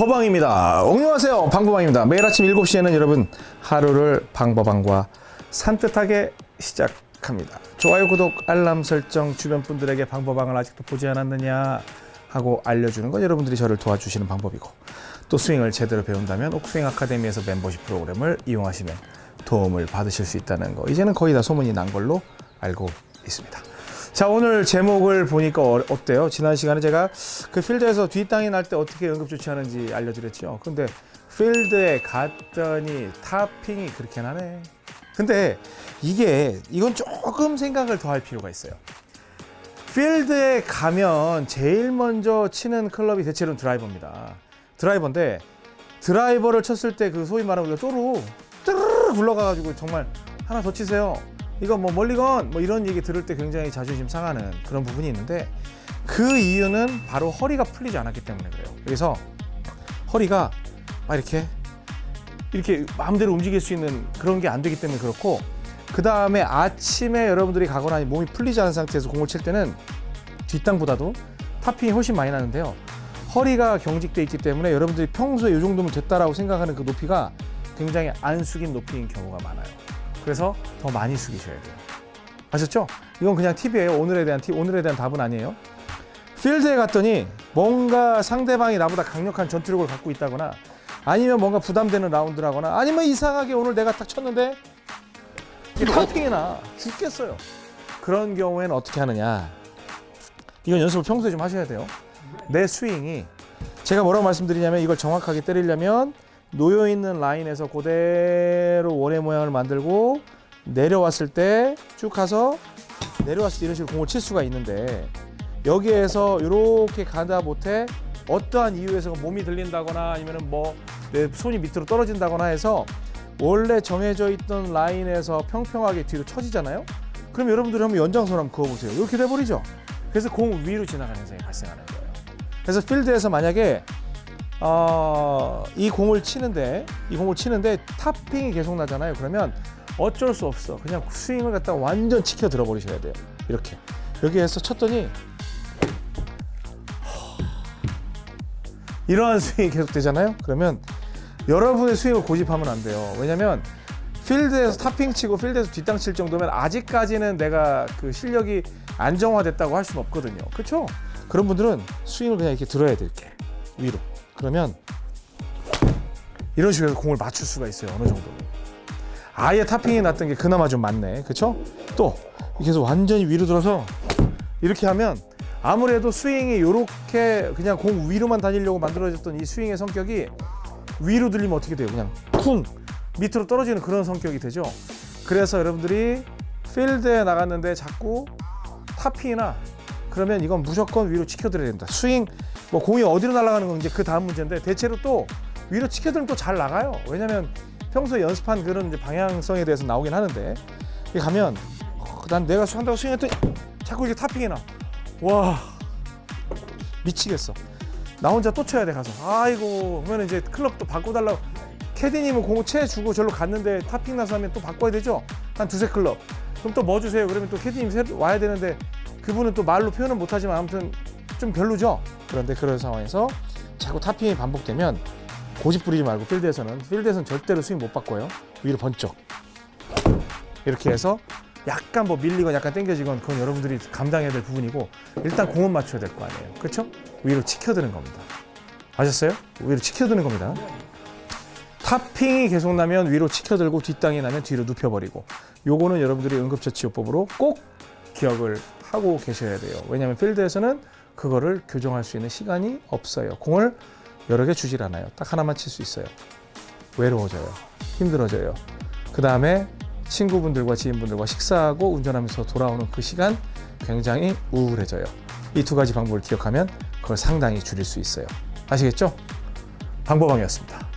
방법방입니다. 안녕하세요. 방법방입니다. 매일 아침 7시에는 여러분 하루를 방법방과 산뜻하게 시작합니다. 좋아요, 구독, 알람 설정 주변 분들에게 방법방을 아직도 보지 않았느냐 하고 알려주는 건 여러분들이 저를 도와주시는 방법이고 또 스윙을 제대로 배운다면 옥스윙 아카데미에서 멤버십 프로그램을 이용하시면 도움을 받으실 수 있다는 거 이제는 거의 다 소문이 난 걸로 알고 있습니다. 자 오늘 제목을 보니까 어, 어때요? 지난 시간에 제가 그 필드에서 뒷땅이 날 때 어떻게 응급 조치하는지 알려드렸죠. 근데 필드에 갔더니 타핑이 그렇게 나네. 근데 이게 이건 조금 생각을 더 할 필요가 있어요. 필드에 가면 제일 먼저 치는 클럽이 대체로는 드라이버입니다. 드라이버인데 드라이버를 쳤을 때 그 소위 말하는 쪼루 뚜르르 굴러가가지고 정말 하나 더 치세요. 이거 뭐 멀리건 뭐 이런 얘기 들을 때 굉장히 자존심 상하는 그런 부분이 있는데 그 이유는 바로 허리가 풀리지 않았기 때문에 그래요. 그래서 허리가 막 이렇게 이렇게 마음대로 움직일 수 있는 그런 게 안 되기 때문에 그렇고 그 다음에 아침에 여러분들이 가거나 몸이 풀리지 않은 상태에서 공을 칠 때는 뒷땅보다도 탑핑이 훨씬 많이 나는데요. 허리가 경직돼 있기 때문에 여러분들이 평소에 이 정도면 됐다라고 생각하는 그 높이가 굉장히 안 숙인 높이인 경우가 많아요. 그래서 더 많이 숙이셔야 돼요. 아셨죠? 이건 그냥 팁이에요. 오늘에 대한 팁, 오늘에 대한 답은 아니에요. 필드에 갔더니 뭔가 상대방이 나보다 강력한 전투력을 갖고 있다거나 아니면 뭔가 부담되는 라운드라거나 아니면 이상하게 오늘 내가 딱 쳤는데 탑핑이 나 죽겠어요. 그런 경우에는 어떻게 하느냐? 이건 연습을 평소에 좀 하셔야 돼요. 내 스윙이 제가 뭐라고 말씀드리냐면 이걸 정확하게 때리려면 놓여 있는 라인에서 그대로 원의 모양을 만들고 내려왔을 때 쭉 가서 내려왔을 때 이런 식으로 공을 칠 수가 있는데 여기에서 이렇게 가다 못해 어떠한 이유에서 몸이 들린다거나 아니면은 뭐내 손이 밑으로 떨어진다거나 해서 원래 정해져 있던 라인에서 평평하게 뒤로 쳐지잖아요. 그럼 여러분들이 한번 연장선 한번 그어보세요. 이렇게 돼버리죠. 그래서 공 위로 지나가는 현상이 발생하는 거예요. 그래서 필드에서 만약에 어, 이 공을 치는데 이 공을 치는데 topping이 계속 나잖아요. 그러면 어쩔 수 없어. 그냥 스윙을 갖다 가 완전 치켜 들어 버리셔야 돼요. 이렇게 여기에서 쳤더니 이러한 스윙이 계속 되잖아요. 그러면 여러분의 스윙을 고집하면 안 돼요. 왜냐면 필드에서 탑핑 치고 필드에서 뒷땅 칠 정도면 아직까지는 내가 그 실력이 안정화됐다고 할 수는 없거든요. 그렇죠? 그런 분들은 스윙을 그냥 이렇게 들어야 돼 이렇게 위로. 그러면 이런 식으로 공을 맞출 수가 있어요. 어느 정도. 아예 탑핑이 났던 게 그나마 좀 많네. 그렇죠? 또 이렇게 해서 완전히 위로 들어서 이렇게 하면 아무래도 스윙이 이렇게 그냥 공 위로만 다니려고 만들어졌던 이 스윙의 성격이 위로 들리면 어떻게 돼요? 그냥 쿵 밑으로 떨어지는 그런 성격이 되죠. 그래서 여러분들이 필드에 나갔는데 자꾸 topping이 나 그러면 이건 무조건 위로 치켜드려야 된다. 스윙 뭐 공이 어디로 날아가는 건 이제 그 다음 문제인데 대체로 또 위로 치켜들면 또 잘 나가요. 왜냐면 평소에 연습한 그런 방향성에 대해서 나오긴 하는데 여기 가면 어, 난 내가 한다고 스윙했더니 자꾸 이렇게 topping이 나. 와 미치겠어. 나 혼자 또 쳐야 돼 가서. 아이고 그러면 이제 클럽 또 바꿔달라고. 캐디님은 공을 채 주고 절로 갔는데 탑핑 나서 하면 또 바꿔야 되죠. 한 두세 클럽. 그럼 또 뭐 주세요? 그러면 또 캐디님 와야 되는데 그분은 또 말로 표현은 못하지만 아무튼 좀 별로죠. 그런데 그런 상황에서 자꾸 탑핑이 반복되면 고집 부리지 말고 필드에서는 필드에서는 절대로 스윙 못 바꿔요. 위로 번쩍 이렇게 해서 약간 뭐 밀리건 약간 당겨지건 그건 여러분들이 감당해야 될 부분이고 일단 공은 맞춰야 될 거 아니에요. 그렇죠? 위로 치켜드는 겁니다. 아셨어요? 위로 치켜드는 겁니다. 탑핑이 계속 나면 위로 치켜들고 뒷땅이 나면 뒤로 눕혀버리고 요거는 여러분들이 응급처치요법으로 꼭 기억을 하고 계셔야 돼요. 왜냐하면 필드에서는 그거를 교정할 수 있는 시간이 없어요. 공을 여러 개 주질 않아요. 딱 하나만 칠 수 있어요. 외로워져요. 힘들어져요. 그 다음에 친구분들과 지인분들과 식사하고 운전하면서 돌아오는 그 시간 굉장히 우울해져요. 이 두 가지 방법을 기억하면 그걸 상당히 줄일 수 있어요. 아시겠죠? 방법왕이었습니다.